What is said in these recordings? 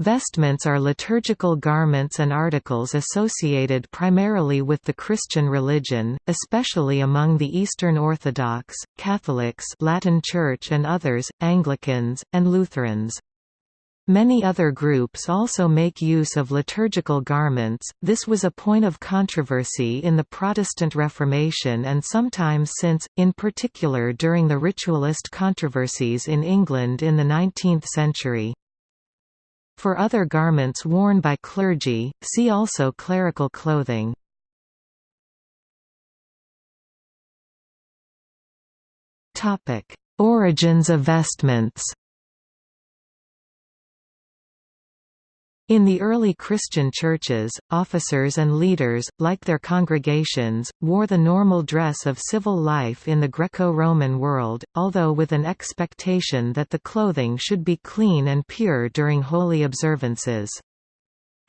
Vestments are liturgical garments and articles associated primarily with the Christian religion, especially among the Eastern Orthodox, Catholics Latin Church and others, Anglicans, and Lutherans. Many other groups also make use of liturgical garments. This was a point of controversy in the Protestant Reformation and sometimes since, in particular during the ritualist controversies in England in the 19th century. For other garments worn by clergy, see also clerical clothing. Origins of vestments In the early Christian churches, officers and leaders, like their congregations, wore the normal dress of civil life in the Greco-Roman world, although with an expectation that the clothing should be clean and pure during holy observances.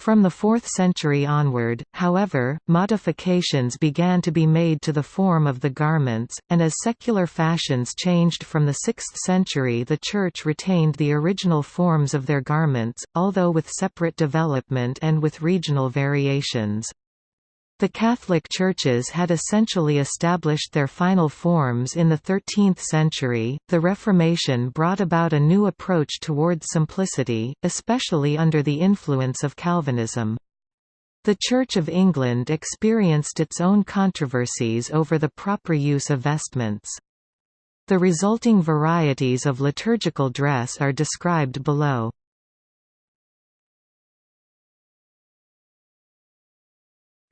From the 4th century onward, however, modifications began to be made to the form of the garments, and as secular fashions changed from the 6th century the Church retained the original forms of their garments, although with separate development and with regional variations. The Catholic churches had essentially established their final forms in the 13th century. The Reformation brought about a new approach toward simplicity, especially under the influence of Calvinism. The Church of England experienced its own controversies over the proper use of vestments. The resulting varieties of liturgical dress are described below.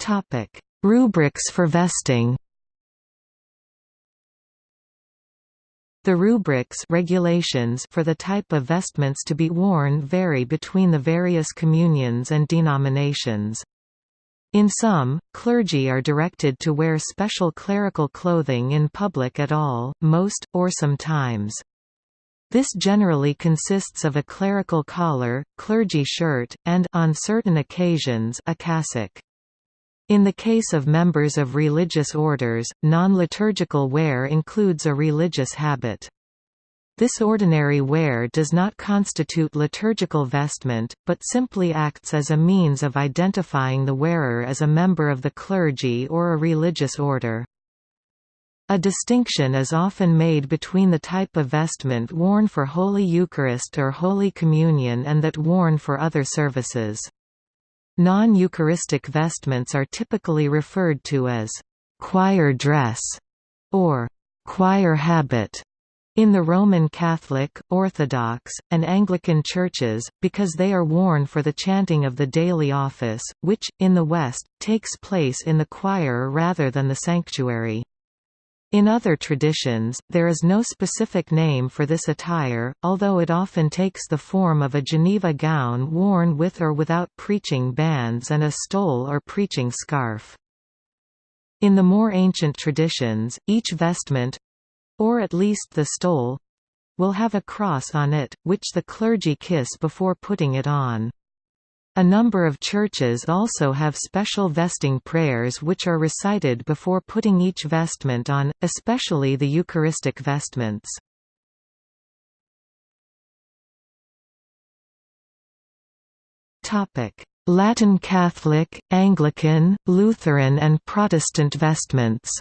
Topic: Rubrics for vesting. The rubrics regulations for the type of vestments to be worn vary between the various communions and denominations. In some, clergy are directed to wear special clerical clothing in public at all, most, or sometimes. This generally consists of a clerical collar, clergy shirt, and on certain occasions, a cassock. In the case of members of religious orders, non-liturgical wear includes a religious habit. This ordinary wear does not constitute liturgical vestment, but simply acts as a means of identifying the wearer as a member of the clergy or a religious order. A distinction is often made between the type of vestment worn for Holy Eucharist or Holy Communion and that worn for other services. Non-Eucharistic vestments are typically referred to as choir dress or choir habit in the Roman Catholic, Orthodox, and Anglican churches, because they are worn for the chanting of the daily office, which, in the West, takes place in the choir rather than the sanctuary. In other traditions, there is no specific name for this attire, although it often takes the form of a Geneva gown worn with or without preaching bands and a stole or preaching scarf. In the more ancient traditions, each vestment—or at least the stole—will have a cross on it, which the clergy kiss before putting it on. A number of churches also have special vesting prayers which are recited before putting each vestment on, especially the Eucharistic vestments. Latin Catholic, Anglican, Lutheran and Protestant vestments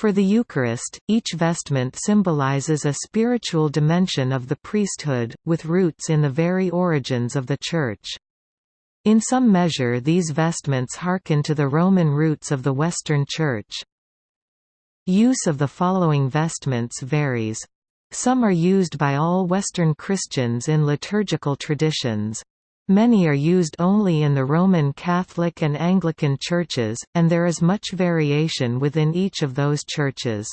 For the Eucharist, each vestment symbolizes a spiritual dimension of the priesthood, with roots in the very origins of the Church. In some measure these vestments hearken to the Roman roots of the Western Church. Use of the following vestments varies. Some are used by all Western Christians in liturgical traditions. Many are used only in the Roman Catholic and Anglican churches, and there is much variation within each of those churches.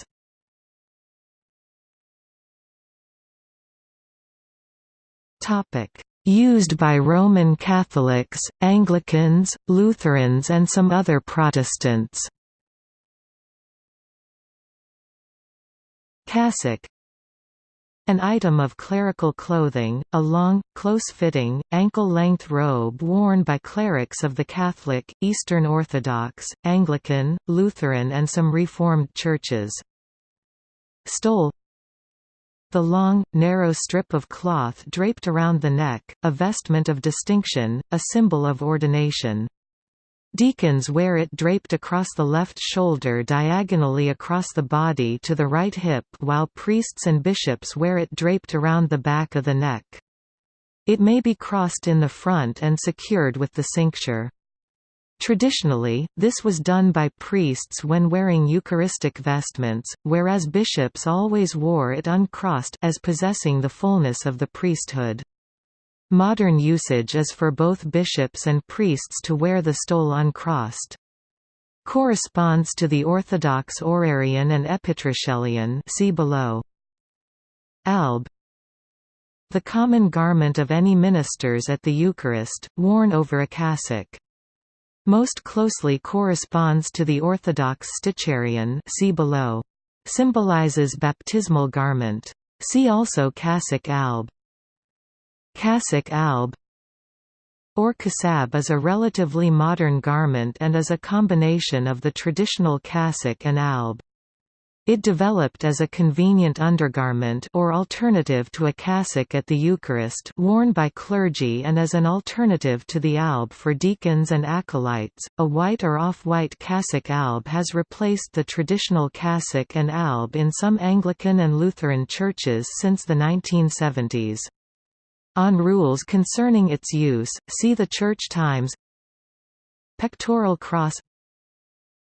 Used by Roman Catholics, Anglicans, Lutherans and some other Protestants Cassock an item of clerical clothing, a long, close-fitting, ankle-length robe worn by clerics of the Catholic, Eastern Orthodox, Anglican, Lutheran and some Reformed churches. Stole The long, narrow strip of cloth draped around the neck, a vestment of distinction, a symbol of ordination. Deacons wear it draped across the left shoulder diagonally across the body to the right hip while priests and bishops wear it draped around the back of the neck. It may be crossed in the front and secured with the cincture. Traditionally, this was done by priests when wearing Eucharistic vestments, whereas bishops always wore it uncrossed as possessing the fullness of the priesthood. Modern usage is for both bishops and priests to wear the stole uncrossed. Corresponds to the Orthodox Orarion and Epitrachelion see below. Alb The common garment of any ministers at the Eucharist, worn over a cassock most closely corresponds to the Orthodox Sticharion see below. Symbolizes baptismal garment. See also cassock alb. Cassock alb or kasab is a relatively modern garment and is a combination of the traditional cassock and alb. It developed as a convenient undergarment or alternative to a cassock at the Eucharist worn by clergy and as an alternative to the alb for deacons and acolytes. A white or off-white cassock alb has replaced the traditional cassock and alb in some Anglican and Lutheran churches since the 1970s. On rules concerning its use, see the Church Times Pectoral cross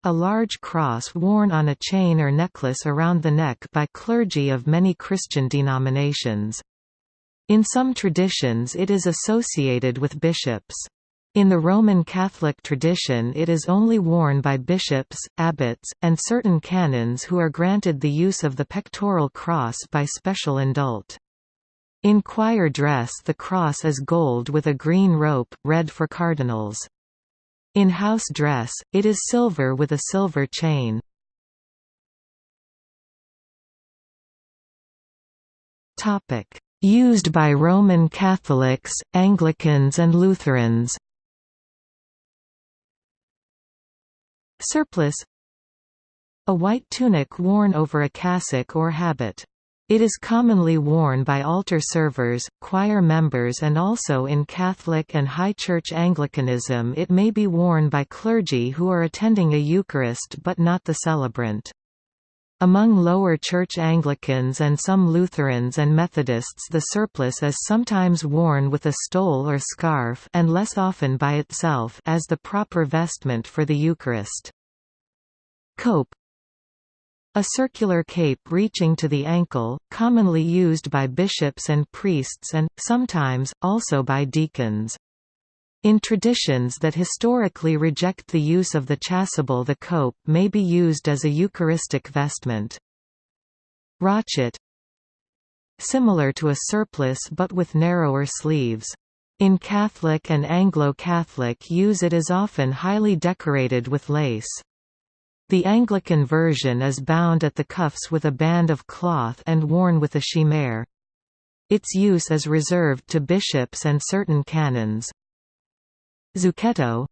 a large cross worn on a chain or necklace around the neck by clergy of many Christian denominations. In some traditions it is associated with bishops. In the Roman Catholic tradition it is only worn by bishops, abbots, and certain canons who are granted the use of the pectoral cross by special indult. In choir dress the cross is gold with a green rope, red for cardinals. In house dress, it is silver with a silver chain. Used by Roman Catholics, Anglicans and Lutherans Surplice A white tunic worn over a cassock or habit. It is commonly worn by altar servers, choir members and also in Catholic and High Church Anglicanism it may be worn by clergy who are attending a Eucharist but not the celebrant. Among lower church Anglicans and some Lutherans and Methodists the surplice is sometimes worn with a stole or scarf and less often by itself as the proper vestment for the Eucharist. Cope a circular cape reaching to the ankle, commonly used by bishops and priests and, sometimes, also by deacons. In traditions that historically reject the use of the chasuble the cope may be used as a Eucharistic vestment. Rochet Similar to a surplice but with narrower sleeves. In Catholic and Anglo-Catholic use it is often highly decorated with lace. The Anglican version is bound at the cuffs with a band of cloth and worn with a chimere. Its use is reserved to bishops and certain canons. Zucchetto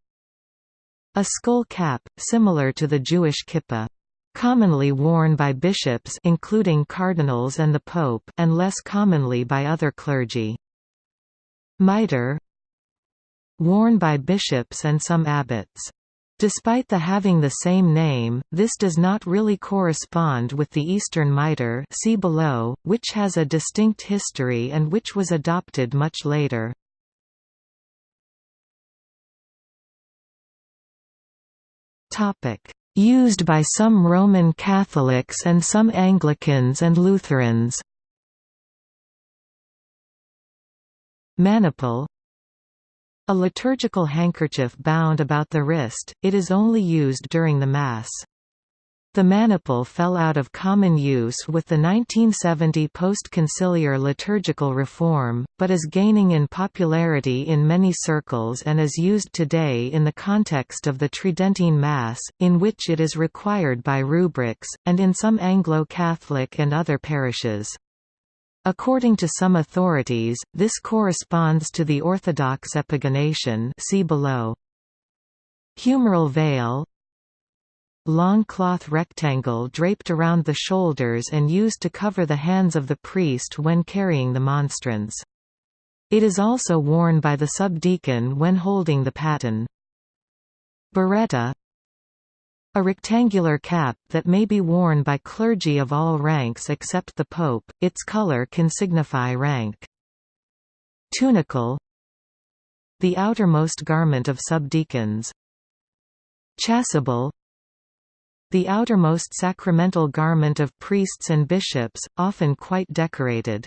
A skull cap, similar to the Jewish kippah. Commonly worn by bishops including cardinals and the pope and less commonly by other clergy. Mitre Worn by bishops and some abbots. Despite the having the same name, this does not really correspond with the Eastern mitre see below, which has a distinct history and which was adopted much later. Used by some Roman Catholics and some Anglicans and Lutherans Maniple a liturgical handkerchief bound about the wrist, it is only used during the Mass. The maniple fell out of common use with the 1970 post-conciliar liturgical reform, but is gaining in popularity in many circles and is used today in the context of the Tridentine Mass, in which it is required by rubrics, and in some Anglo-Catholic and other parishes. According to some authorities, this corresponds to the Orthodox epigonation see below. Humeral veil long cloth rectangle draped around the shoulders and used to cover the hands of the priest when carrying the monstrance. It is also worn by the subdeacon when holding the paten. Biretta a rectangular cap that may be worn by clergy of all ranks except the pope, its color can signify rank. Tunicle The outermost garment of subdeacons. Chasuble The outermost sacramental garment of priests and bishops, often quite decorated.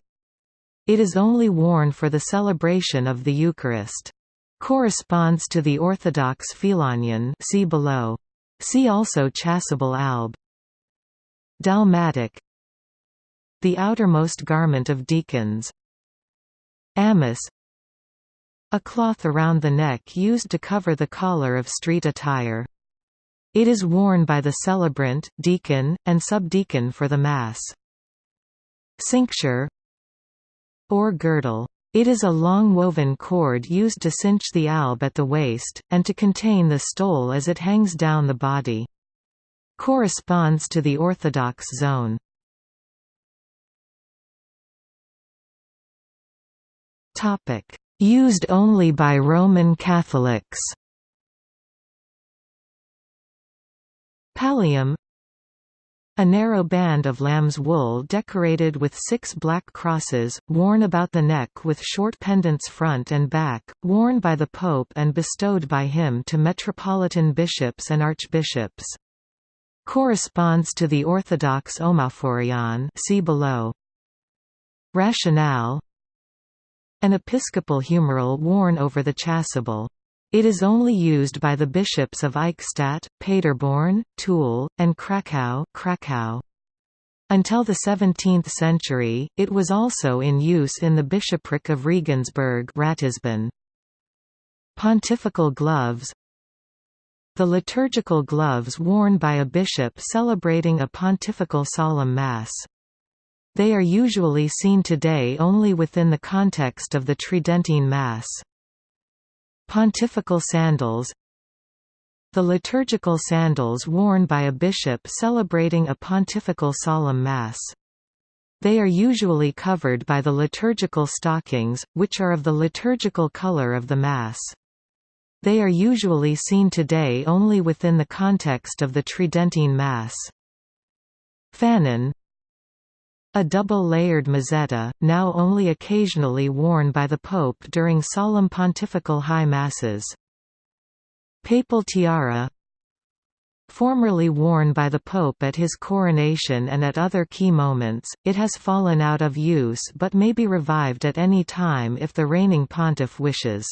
It is only worn for the celebration of the Eucharist. Corresponds to the Orthodox Phelonion see below. See also chasuble alb. Dalmatic The outermost garment of deacons. Amice A cloth around the neck used to cover the collar of street attire. It is worn by the celebrant, deacon, and subdeacon for the Mass. Cincture or girdle it is a long woven cord used to cinch the alb at the waist, and to contain the stole as it hangs down the body. Corresponds to the Orthodox zone. Used only by Roman Catholics Pallium a narrow band of lamb's wool decorated with six black crosses, worn about the neck with short pendants front and back, worn by the Pope and bestowed by him to metropolitan bishops and archbishops. Corresponds to the Orthodox omophorion see below. Rationale An episcopal humeral worn over the chasuble. It is only used by the bishops of Eichstätt, Paderborn, Toul, and Krakow, Krakow. Until the 17th century, it was also in use in the bishopric of Regensburg Ratisbon. Pontifical gloves The liturgical gloves worn by a bishop celebrating a pontifical solemn mass. They are usually seen today only within the context of the Tridentine Mass. Pontifical sandals The liturgical sandals worn by a bishop celebrating a pontifical solemn mass. They are usually covered by the liturgical stockings, which are of the liturgical color of the Mass. They are usually seen today only within the context of the Tridentine Mass. Fanon a double-layered mozzetta, now only occasionally worn by the Pope during solemn pontifical high masses. Papal tiara Formerly worn by the Pope at his coronation and at other key moments, it has fallen out of use but may be revived at any time if the reigning pontiff wishes.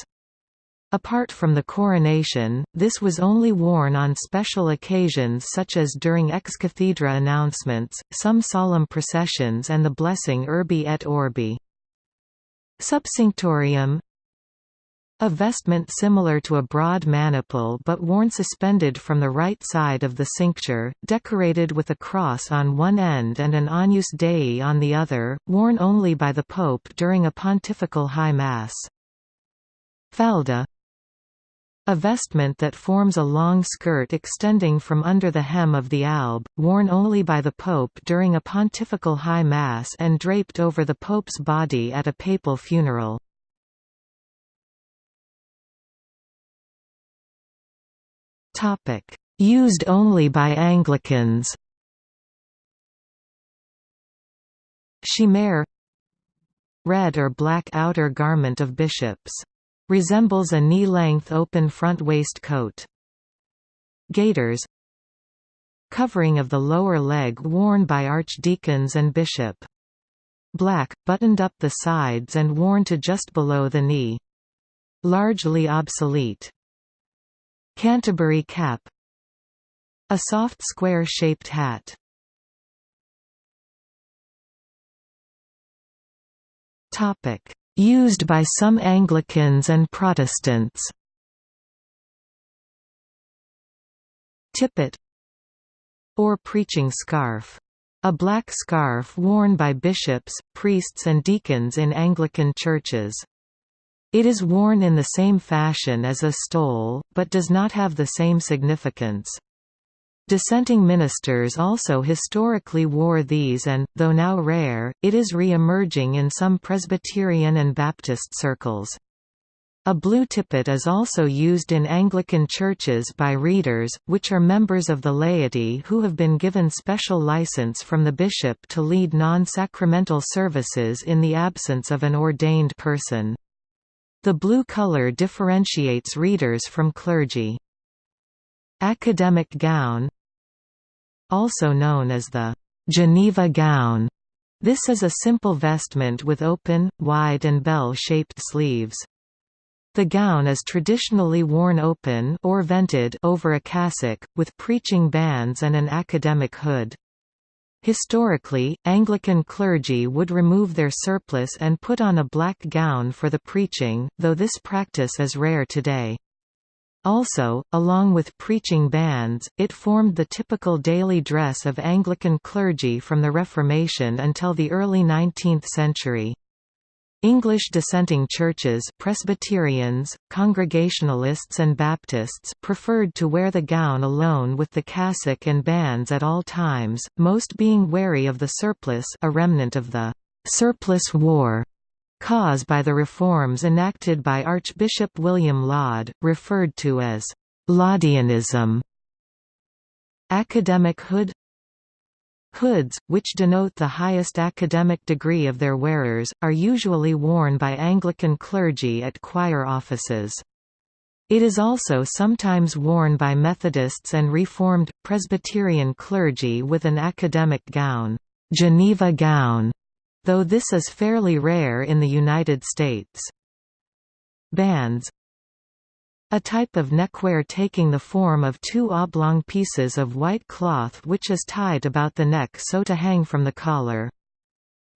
Apart from the coronation, this was only worn on special occasions such as during ex cathedra announcements, some solemn processions and the blessing Urbi et Orbi. Subcinctorium A vestment similar to a broad maniple but worn suspended from the right side of the cincture, decorated with a cross on one end and an Agnus Dei on the other, worn only by the Pope during a pontifical high mass. Falda a vestment that forms a long skirt extending from under the hem of the alb, worn only by the Pope during a pontifical high mass and draped over the Pope's body at a papal funeral. Used only by Anglicans. Chimere Red or black outer garment of bishops Resembles a knee-length open front waistcoat. Gaiters Covering of the lower leg worn by archdeacons and bishop. Black, buttoned up the sides and worn to just below the knee. Largely obsolete. Canterbury cap A soft square-shaped hat. Topic Used by some Anglicans and Protestants. Tippet or preaching scarf. A black scarf worn by bishops, priests and deacons in Anglican churches. It is worn in the same fashion as a stole, but does not have the same significance. Dissenting ministers also historically wore these and, though now rare, it is re-emerging in some Presbyterian and Baptist circles. A blue tippet is also used in Anglican churches by readers, which are members of the laity who have been given special license from the bishop to lead non-sacramental services in the absence of an ordained person. The blue color differentiates readers from clergy. Academic gown also known as the Geneva gown. This is a simple vestment with open, wide and bell-shaped sleeves. The gown is traditionally worn open or vented over a cassock, with preaching bands and an academic hood. Historically, Anglican clergy would remove their surplice and put on a black gown for the preaching, though this practice is rare today. Also, along with preaching bands, it formed the typical daily dress of Anglican clergy from the Reformation until the early 19th century. English dissenting churches Presbyterians, Congregationalists and Baptists preferred to wear the gown alone with the cassock and bands at all times, most being wary of the surplice a remnant of the «surplice war» cause by the reforms enacted by Archbishop William Laud, referred to as Laudianism. Academic hood Hoods, which denote the highest academic degree of their wearers, are usually worn by Anglican clergy at choir offices. It is also sometimes worn by Methodists and Reformed, Presbyterian clergy with an academic gown, Geneva gown, though this is fairly rare in the United States. Bands a type of neckwear taking the form of two oblong pieces of white cloth which is tied about the neck so to hang from the collar.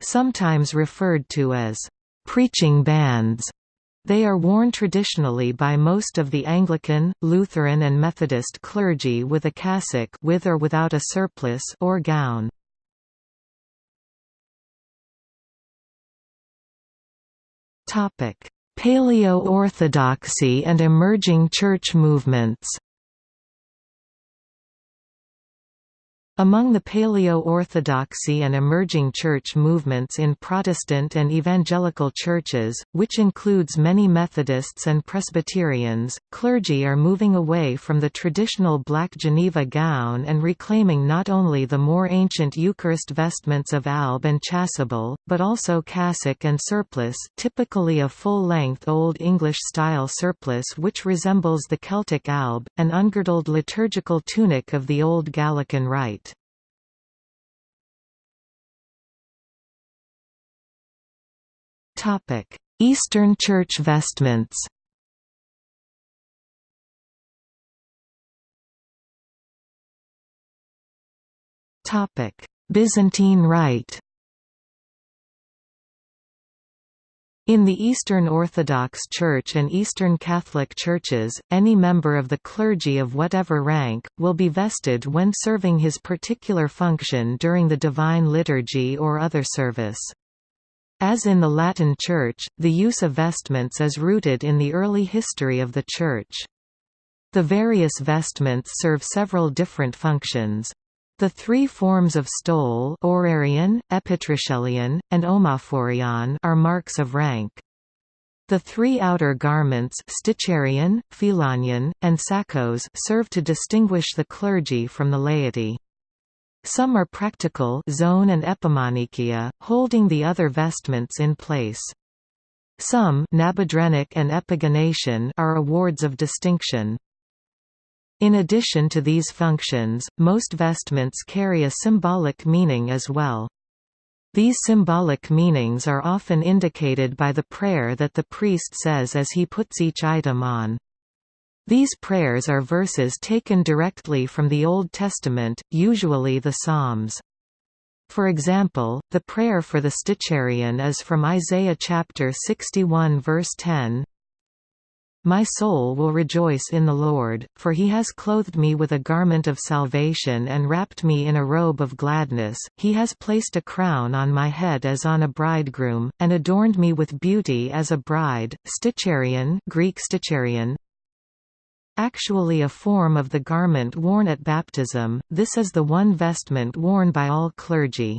Sometimes referred to as preaching bands, they are worn traditionally by most of the Anglican, Lutheran and Methodist clergy with a cassock with or without a surplice or gown. Paleo-Orthodoxy and emerging church movements Among the Paleo-Orthodoxy and emerging church movements in Protestant and evangelical churches, which includes many Methodists and Presbyterians, clergy are moving away from the traditional black Geneva gown and reclaiming not only the more ancient Eucharist vestments of alb and chasuble, but also cassock and surplice typically a full-length Old English-style surplice which resembles the Celtic alb, an ungirdled liturgical tunic of the Old Gallican Rite. Eastern Church vestments. Byzantine Rite. In the Eastern Orthodox Church and Eastern Catholic Churches, any member of the clergy of whatever rank, will be vested when serving his particular function during the Divine Liturgy or other service. As in the Latin Church, the use of vestments is rooted in the early history of the Church. The various vestments serve several different functions. The three forms of stole orarion, epitrachelion, and omophorion are marks of rank. The three outer garments sticharion, phelonion, and sakos serve to distinguish the clergy from the laity. Some are practical zone and epimanikia, holding the other vestments in place. Some nabedrennik and epigonation are awards of distinction. In addition to these functions, most vestments carry a symbolic meaning as well. These symbolic meanings are often indicated by the prayer that the priest says as he puts each item on. These prayers are verses taken directly from the Old Testament, usually the Psalms. For example, the prayer for the Sticharion is from Isaiah chapter 61 verse 10, my soul will rejoice in the Lord, for he has clothed me with a garment of salvation and wrapped me in a robe of gladness, he has placed a crown on my head as on a bridegroom, and adorned me with beauty as a bride. Sticharion Greek sticharion, Actually a form of the garment worn at baptism, this is the one vestment worn by all clergy.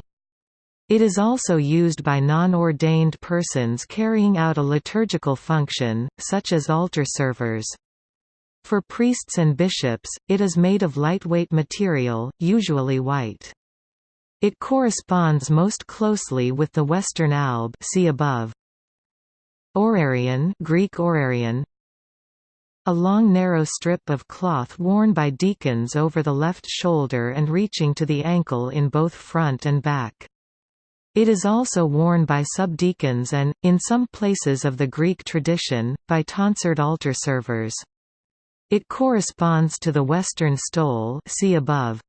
It is also used by non-ordained persons carrying out a liturgical function, such as altar servers. For priests and bishops, it is made of lightweight material, usually white. It corresponds most closely with the Western alb see above. Orarion Greek orarion a long narrow strip of cloth worn by deacons over the left shoulder and reaching to the ankle in both front and back. It is also worn by subdeacons and, in some places of the Greek tradition, by tonsured altar servers. It corresponds to the Western stole see above.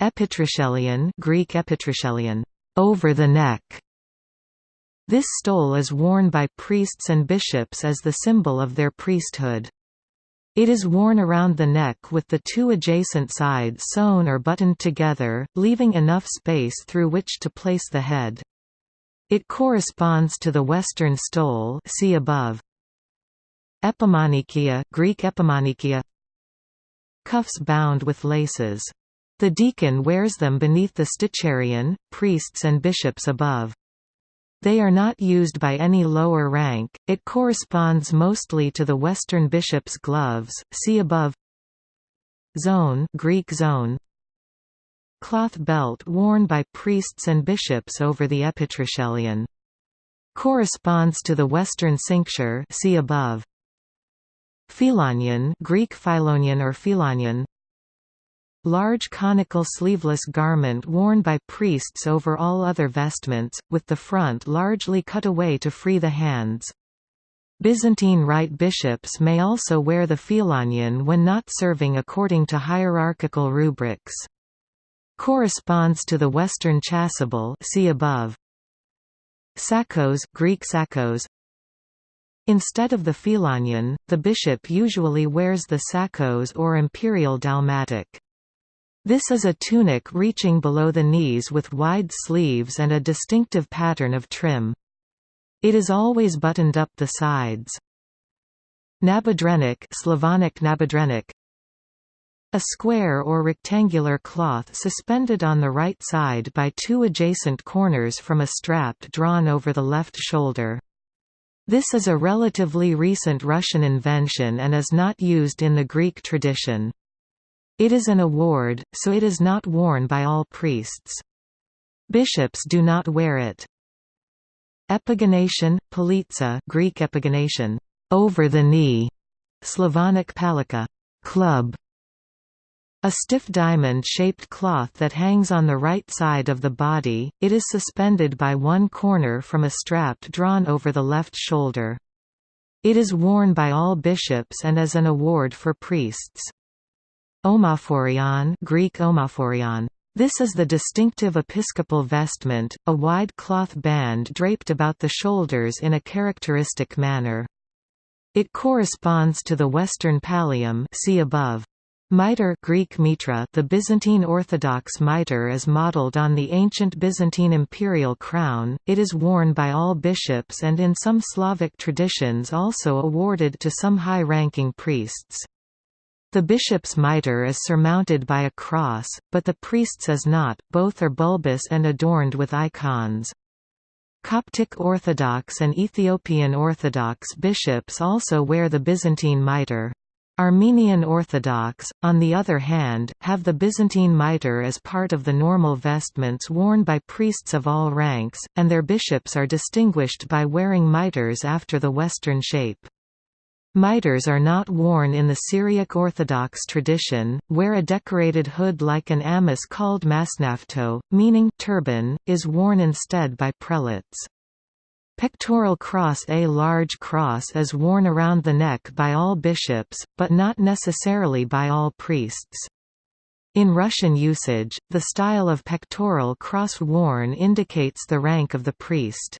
Epitrachelion Greek epitrachelion, over the neck, this stole is worn by priests and bishops as the symbol of their priesthood. It is worn around the neck with the two adjacent sides sewn or buttoned together, leaving enough space through which to place the head. It corresponds to the Western stole see above. Epimanikia Greek epimanikia Cuffs bound with laces. The deacon wears them beneath the sticharion, priests and bishops above. They are not used by any lower rank, it corresponds mostly to the Western bishop's gloves, see above. Zone Greek zone. Cloth belt worn by priests and bishops over the epitrachelion. Corresponds to the Western cincture. See above. Phelonion Greek phelonion or philonion Large conical sleeveless garment worn by priests over all other vestments, with the front largely cut away to free the hands. Byzantine Rite bishops may also wear the phelonion when not serving according to hierarchical rubrics. Corresponds to the Western chasuble see above. Sakos Greek sakos, Instead of the phelonion, the bishop usually wears the sakos or imperial dalmatic. This is a tunic reaching below the knees with wide sleeves and a distinctive pattern of trim. It is always buttoned up the sides. Nabedrennik Slavonic nabedrennik a square or rectangular cloth suspended on the right side by two adjacent corners from a strap drawn over the left shoulder. This is a relatively recent Russian invention and is not used in the Greek tradition. It is an award, so it is not worn by all priests. Bishops do not wear it. Epigonation, palitsa Greek epigonation, over the knee, Slavonic palika, club. A stiff diamond-shaped cloth that hangs on the right side of the body, it is suspended by one corner from a strap drawn over the left shoulder. It is worn by all bishops and as an award for priests. Omophorion Greek omophorion. This is the distinctive episcopal vestment, a wide cloth band draped about the shoulders in a characteristic manner. It corresponds to the Western pallium see above. Mitre Greek mitra The Byzantine Orthodox mitre is modeled on the ancient Byzantine imperial crown, it is worn by all bishops and in some Slavic traditions also awarded to some high-ranking priests. The bishop's mitre is surmounted by a cross, but the priest's is not, both are bulbous and adorned with icons. Coptic Orthodox and Ethiopian Orthodox bishops also wear the Byzantine mitre. Armenian Orthodox, on the other hand, have the Byzantine mitre as part of the normal vestments worn by priests of all ranks, and their bishops are distinguished by wearing mitres after the Western shape. Mitres are not worn in the Syriac Orthodox tradition, where a decorated hood like an amice called masnafto, meaning turban, is worn instead by prelates. Pectoral cross A large cross is worn around the neck by all bishops, but not necessarily by all priests. In Russian usage, the style of pectoral cross worn indicates the rank of the priest.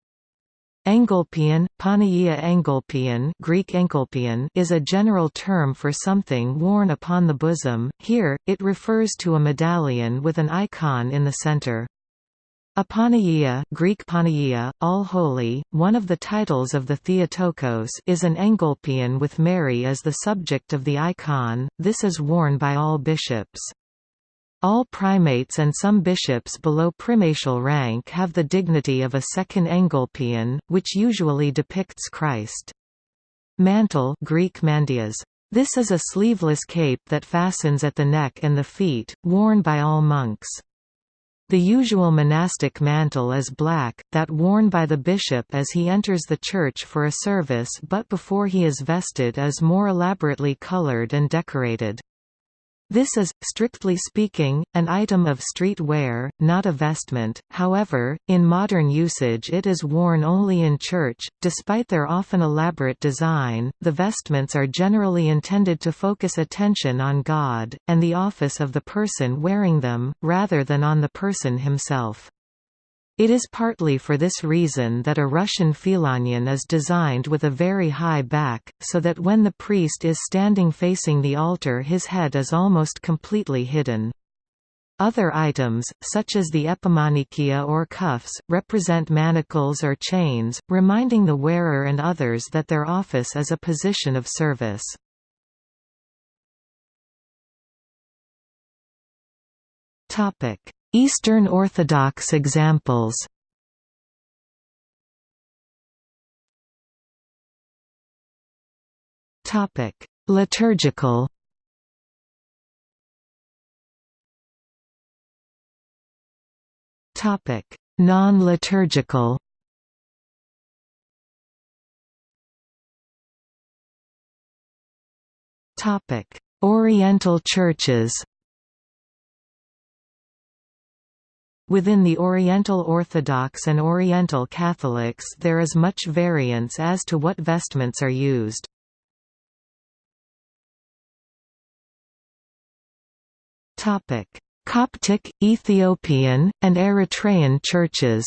Engolpion, Panagia Engolpion, Greek Engolpion is a general term for something worn upon the bosom, here, it refers to a medallion with an icon in the center. Apanagia Greek Panagia, all holy, one of the titles of the Theotokos is an engolpion with Mary as the subject of the icon, this is worn by all bishops. All primates and some bishops below primatial rank have the dignity of a second engolpion, which usually depicts Christ. Mantle Greek mandyas. This is a sleeveless cape that fastens at the neck and the feet, worn by all monks. The usual monastic mantle is black, that worn by the bishop as he enters the church for a service but before he is vested is more elaborately colored and decorated. This is, strictly speaking, an item of street wear, not a vestment, however, in modern usage it is worn only in church. Despite their often elaborate design, the vestments are generally intended to focus attention on God, and the office of the person wearing them, rather than on the person himself. It is partly for this reason that a Russian phelonion is designed with a very high back, so that when the priest is standing facing the altar his head is almost completely hidden. Other items, such as the epimanikia or cuffs, represent manacles or chains, reminding the wearer and others that their office is a position of service. Eastern Orthodox examples Topic: Liturgical. Topic: Non-liturgical. Topic: Oriental churches. Within the Oriental Orthodox and Oriental Catholics there is much variance as to what vestments are used. Coptic, Ethiopian, and Eritrean churches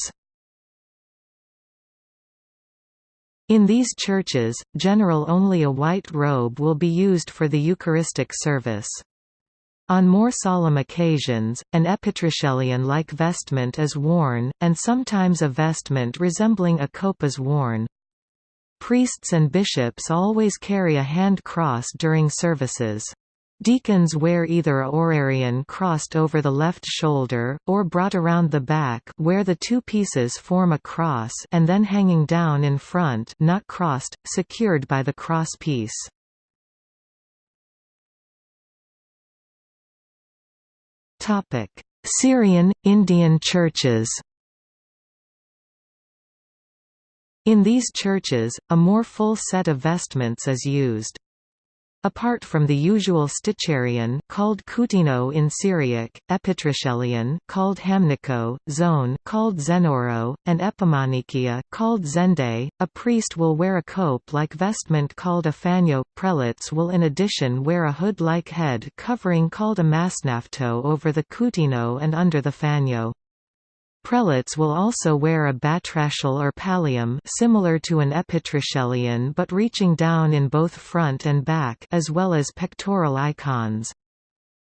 In these churches, general only a white robe will be used for the Eucharistic service. On more solemn occasions, an epitrachelion-like vestment is worn, and sometimes a vestment resembling a cope is worn. Priests and bishops always carry a hand cross during services. Deacons wear either a orarion crossed over the left shoulder, or brought around the back where the two pieces form a cross and then hanging down in front not crossed, secured by the cross piece. Syrian, Indian churches In these churches, a more full set of vestments is used. Apart from the usual Sticharion called kutino in Syriac, epitrachelion called hamniko, zone called zenoro, and epimanikia called zende, a priest will wear a cope-like vestment called a fanyo. Prelates will in addition wear a hood-like head covering called a masnafto over the kutino and under the fanyo. Prelates will also wear a batrachel or pallium similar to an epitrachelion but reaching down in both front and back as well as pectoral icons.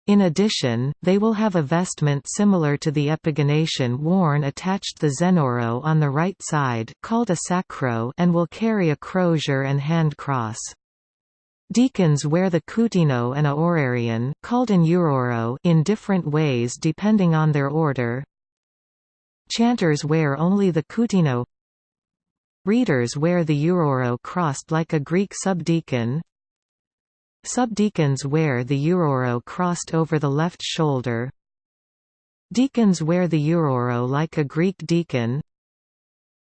In addition, they will have a vestment similar to the epigonation worn attached the zenoro on the right side called a sacro and will carry a crozier and hand cross. Deacons wear the kutino and a orarion called an uroro in different ways depending on their order, Chanters wear only the kutino. Readers wear the uroro crossed like a Greek subdeacon. Subdeacons wear the uroro crossed over the left shoulder. Deacons wear the uroro like a Greek deacon.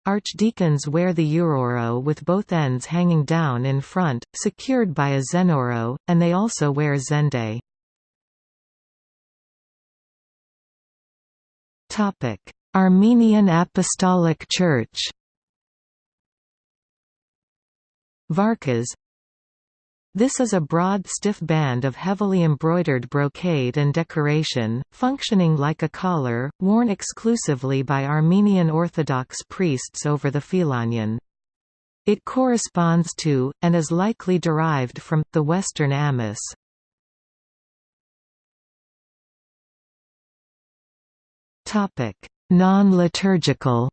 Archdeacons wear the uroro with both ends hanging down in front, secured by a zenoro, and they also wear zende. Armenian Apostolic Church Vakas This is a broad stiff band of heavily embroidered brocade and decoration, functioning like a collar, worn exclusively by Armenian Orthodox priests over the phelonion. It corresponds to, and is likely derived from, the Western amice. Non-liturgical.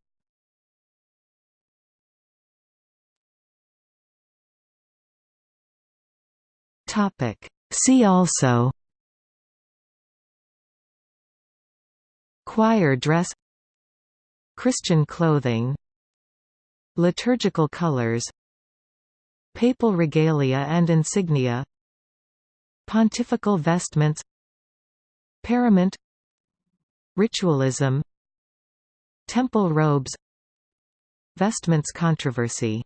See also. Choir dress. Christian clothing. Liturgical colors. Papal regalia and insignia. Pontifical vestments. Parament. Ritualism Temple robes Vestments controversy